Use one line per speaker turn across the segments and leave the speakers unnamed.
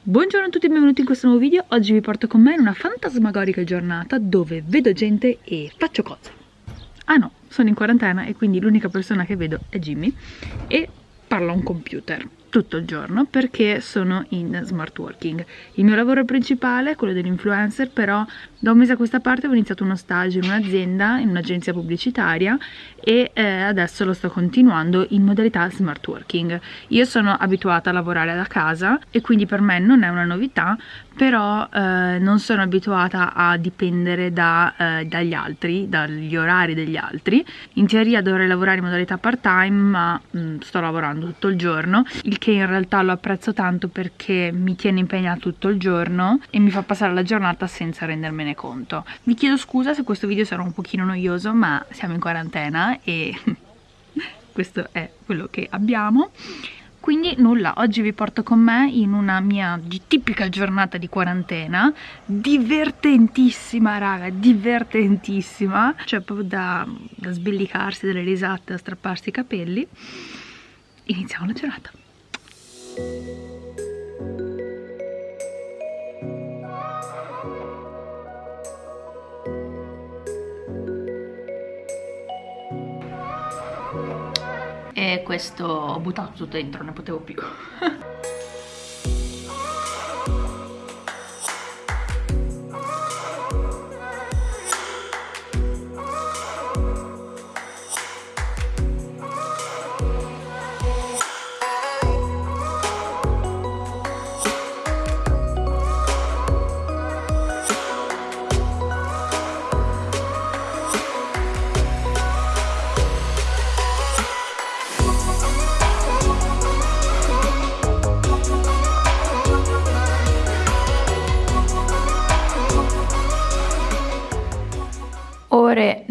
Buongiorno a tutti e benvenuti in questo nuovo video, oggi vi porto con me in una fantasmagorica giornata dove vedo gente e faccio cose. Ah no, sono in quarantena e quindi l'unica persona che vedo è Jimmy e parlo a un computer tutto il giorno perché sono in smart working. Il mio lavoro principale è quello dell'influencer, però da un mese a questa parte ho iniziato uno stage in un'azienda, in un'agenzia pubblicitaria e eh, adesso lo sto continuando in modalità smart working. Io sono abituata a lavorare da casa e quindi per me non è una novità, però eh, non sono abituata a dipendere da, eh, dagli altri, dagli orari degli altri. In teoria dovrei lavorare in modalità part time, ma mh, mm, sto lavorando tutto il giorno, il che in realtà lo apprezzo tanto perché mi tiene impegnata tutto il giorno e mi fa passare la giornata senza rendermene ne conto. Vi chiedo scusa se questo video sarà un pochino noioso, ma siamo in quarantena e questo è quello che abbiamo. Quindi nulla, oggi vi porto con me in una mia tipica giornata di quarantena, divertentissima raga, divertentissima, cioè proprio da, da sbellicarsi delle risate, da strapparsi i capelli. Iniziamo la giornata. Questo ho buttato tutto dentro, ne potevo più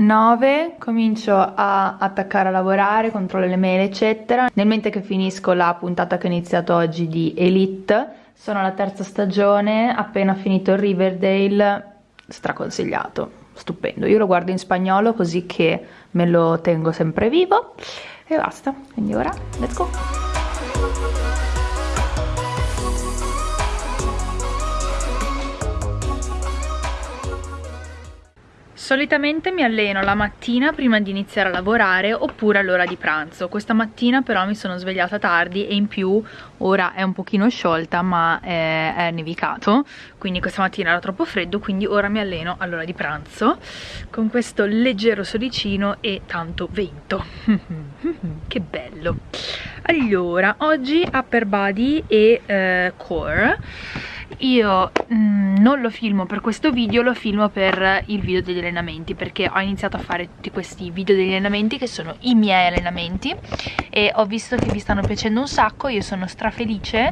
9 comincio a attaccare a lavorare, controllo le mail eccetera. Nel mentre che finisco la puntata che ho iniziato oggi di Elite sono alla terza stagione, appena finito Riverdale straconsigliato, stupendo. Io lo guardo in spagnolo così che me lo tengo sempre vivo. E basta, quindi ora let's go Solitamente mi alleno la mattina prima di iniziare a lavorare oppure all'ora di pranzo. Questa mattina però mi sono svegliata tardi e in più ora è un pochino sciolta ma è, è nevicato, quindi questa mattina era troppo freddo, quindi ora mi alleno all'ora di pranzo con questo leggero solicino e tanto vento. che bello! Allora, oggi upper body e eh, core io mm, non lo filmo per questo video lo filmo per il video degli allenamenti perché ho iniziato a fare tutti questi video degli allenamenti che sono i miei allenamenti e ho visto che vi stanno piacendo un sacco io sono strafelice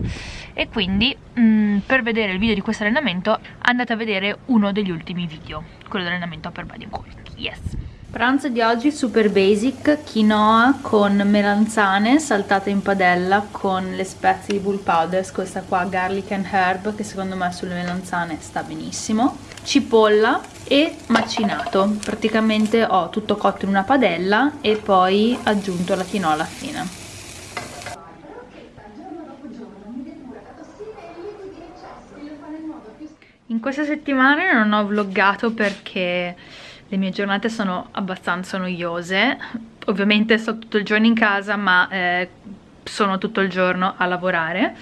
e quindi mm, per vedere il video di questo allenamento andate a vedere uno degli ultimi video quello dell'allenamento upper body and core. Yes Pranzo di oggi super basic, quinoa con melanzane saltate in padella con le spezie di bull powders, questa qua garlic and herb che secondo me sulle melanzane sta benissimo, cipolla e macinato, praticamente ho tutto cotto in una padella e poi aggiunto la quinoa alla fine. In queste settimane non ho vloggato perché le mie giornate sono abbastanza noiose. Ovviamente sto tutto il giorno in casa ma eh, sono tutto il giorno a lavorare.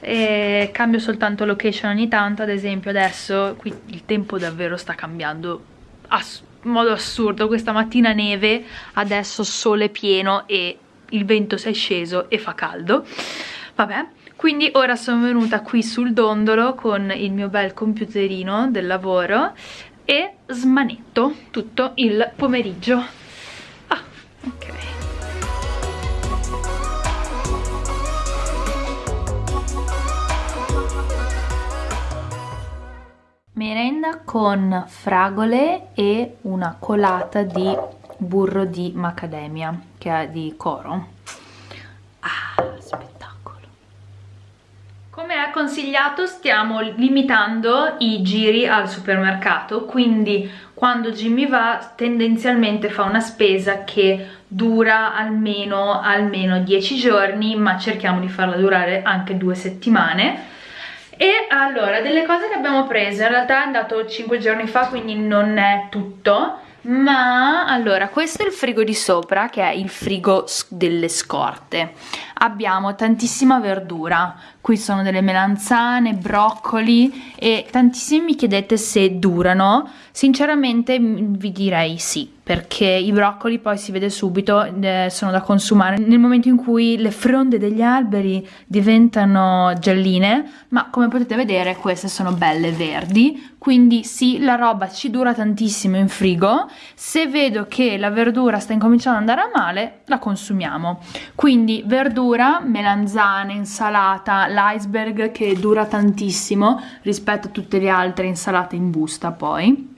E cambio soltanto location ogni tanto. Ad esempio adesso qui il tempo davvero sta cambiando in modo assurdo. Questa mattina neve adesso sole pieno e il vento si è sceso e fa caldo. Vabbè quindi ora sono venuta qui sul dondolo con il mio bel computerino del lavoro e smanetto tutto il pomeriggio. Ah, ok. Merenda con fragole e una colata di burro di macadamia che è di coro consigliato stiamo limitando i giri al supermercato quindi quando Jimmy va tendenzialmente fa una spesa che dura almeno, almeno 10 giorni ma cerchiamo di farla durare anche due settimane. E allora, delle cose che abbiamo preso, in realtà è andato 5 giorni fa, quindi non è tutto, ma allora, questo è il frigo di sopra, che è il frigo delle scorte. Abbiamo tantissima verdura, qui sono delle melanzane, broccoli e tantissimi mi chiedete se durano. Sinceramente vi direi sì, perché i broccoli poi si vede subito, eh, sono da consumare. Nel momento in cui le fronde degli alberi diventano gialline, ma come potete vedere queste sono belle verdi, quindi sì, la roba ci dura tantissimo in frigo, se vedo che la verdura sta incominciando ad andare a male, la consumiamo. Quindi verdura, melanzane, insalata, l'iceberg che dura tantissimo rispetto a tutte le altre insalate in busta poi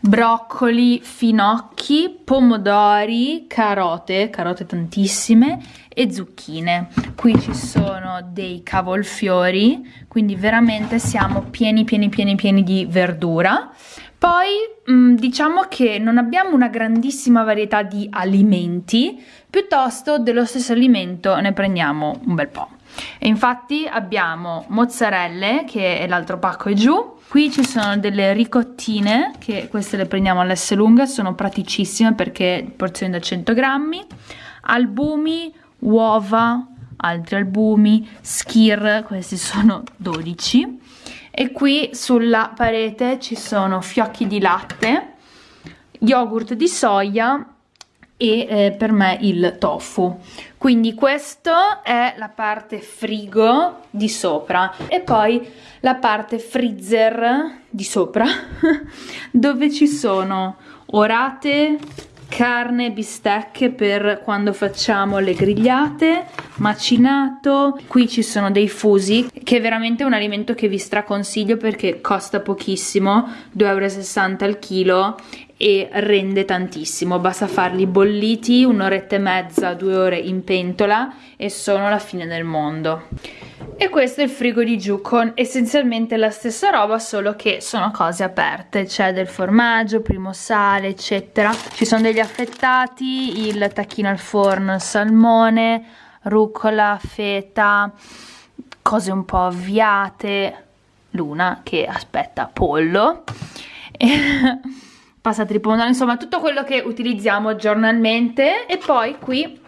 broccoli, finocchi, pomodori, carote, carote tantissime e zucchine. Qui ci sono dei cavolfiori, quindi veramente siamo pieni pieni pieni pieni di verdura. Poi mm, diciamo che non abbiamo una grandissima varietà di alimenti, piuttosto dello stesso alimento ne prendiamo un bel po'. E infatti abbiamo mozzarelle, che è l'altro pacco è giù, qui ci sono delle ricottine, che queste le prendiamo all'S lunga, sono praticissime perché porzioni da 100 grammi, albumi, uova, altri albumi, skir, questi sono 12, e qui sulla parete ci sono fiocchi di latte, yogurt di soia e eh, per me il tofu quindi questa è la parte frigo di sopra e poi la parte freezer di sopra dove ci sono orate carne, bistecche per quando facciamo le grigliate, macinato, qui ci sono dei fusi che è veramente un alimento che vi straconsiglio perché costa pochissimo, 2,60 euro al chilo e rende tantissimo, basta farli bolliti un'oretta e mezza, due ore in pentola e sono la fine del mondo. E questo è il frigo di giù con essenzialmente la stessa roba solo che sono cose aperte, c'è del formaggio, primo sale eccetera, ci sono degli affettati, il tacchino al forno, salmone, rucola, feta, cose un po' avviate, Luna che aspetta pollo passati di pomodoro, insomma tutto quello che utilizziamo giornalmente. E poi qui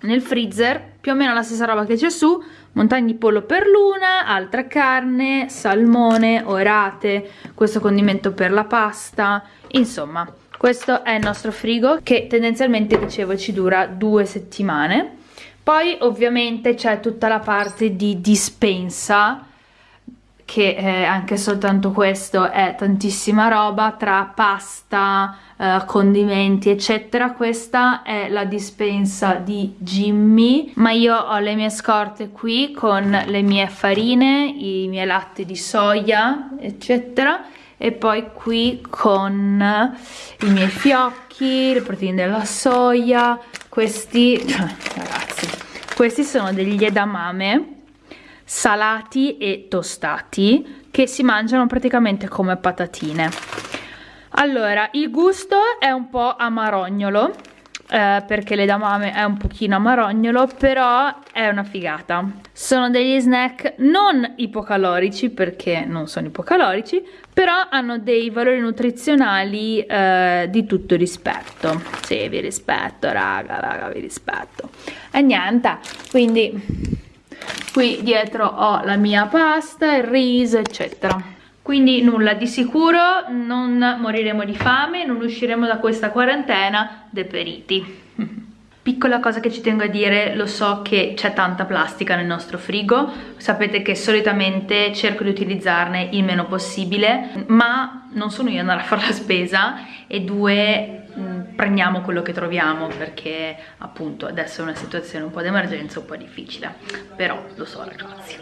nel freezer più o meno la stessa roba che c'è su. Montagne di pollo per l'una, altra carne, salmone, orate, questo condimento per la pasta, insomma questo è il nostro frigo che tendenzialmente dicevo ci dura due settimane. Poi ovviamente c'è tutta la parte di dispensa che eh, anche soltanto questo è tantissima roba tra pasta, eh, condimenti eccetera. Questa è la dispensa di Jimmy. Ma io ho le mie scorte qui con le mie farine, i miei latte di soia eccetera. E poi qui con i miei fiocchi, le proteine della soia. Questi ragazzi questi sono degli edamame salati e tostati che si mangiano praticamente come patatine. Allora il gusto è un po' amarognolo eh, perché l'edamame è un pochino amarognolo però è una figata. Sono degli snack non ipocalorici perché non sono ipocalorici però hanno dei valori nutrizionali eh, di tutto rispetto. Sì vi rispetto raga raga vi rispetto. E niente quindi qui dietro ho la mia pasta, il riso eccetera. Quindi nulla, di sicuro non moriremo di fame, non usciremo da questa quarantena deperiti. Piccola cosa che ci tengo a dire, lo so che c'è tanta plastica nel nostro frigo, sapete che solitamente cerco di utilizzarne il meno possibile, ma non sono io andare a fare la spesa e due prendiamo quello che troviamo perché appunto adesso è una situazione un po' d'emergenza, un po' difficile, però lo so ragazzi.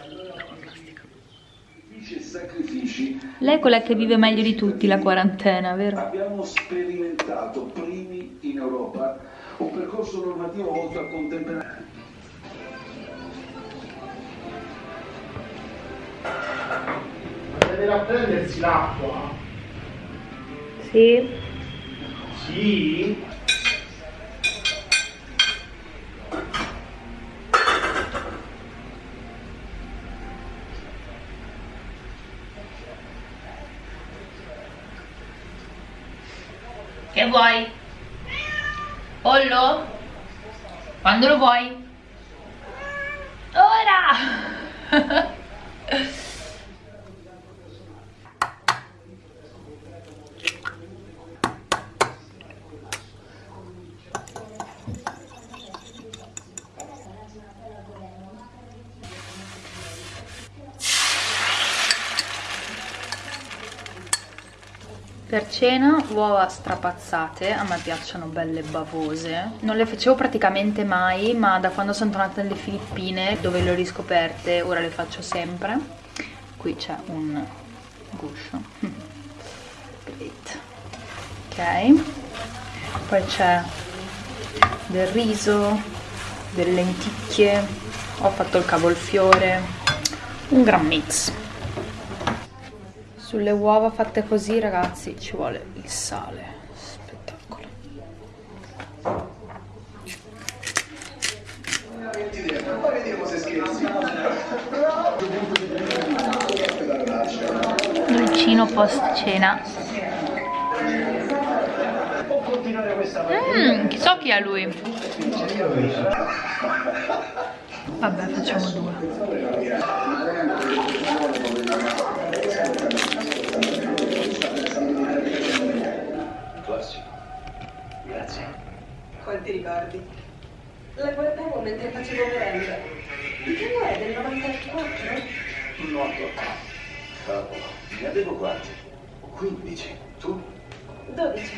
Lei è quella che vive meglio di tutti la quarantena, vero?
Abbiamo sperimentato primi in Europa un percorso normativo volto a contemperare.
Ma deve prendersi l'acqua?
Sì.
Sì.
Che vuoi? Pollo? Quando lo vuoi? Ora! Per cena uova strapazzate, a me piacciono belle bavose. Non le facevo praticamente mai, ma da quando sono tornata nelle Filippine, dove le ho riscoperte, ora le faccio sempre. Qui c'è un guscio. Great. Ok. Poi c'è del riso, delle lenticchie, ho fatto il cavolfiore, un gran mix. Sulle uova fatte così, ragazzi, ci vuole il sale. Spettacolo. Dolcino post cena. Mmm, chissà chi è lui. Vabbè, facciamo due.
Quanti ricordi? La guardavo mentre facevo merenda. Di che è? Del 94?
Noto. Cavolo, ne avevo quanti? 15. Tu?
12.